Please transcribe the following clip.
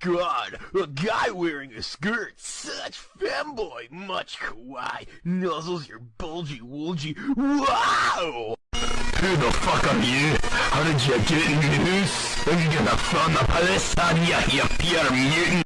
god, a guy wearing a skirt, such femboy, much kawaii, nuzzles your bulgy woolgy, wow! Who the fuck are you? How did you get in the house? Are you gonna phone the palace? Are you, you pure mutant?